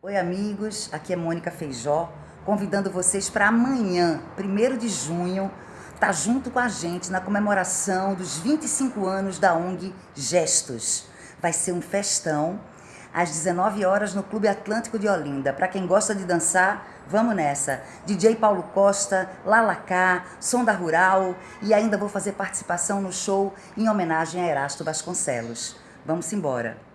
Oi amigos, aqui é Mônica Feijó, convidando vocês para amanhã, 1 de junho, estar tá junto com a gente na comemoração dos 25 anos da ONG Gestos. Vai ser um festão, às 19 horas no Clube Atlântico de Olinda. Para quem gosta de dançar, vamos nessa. DJ Paulo Costa, Lalacá, Sonda Rural e ainda vou fazer participação no show em homenagem a Erasto Vasconcelos. Vamos embora.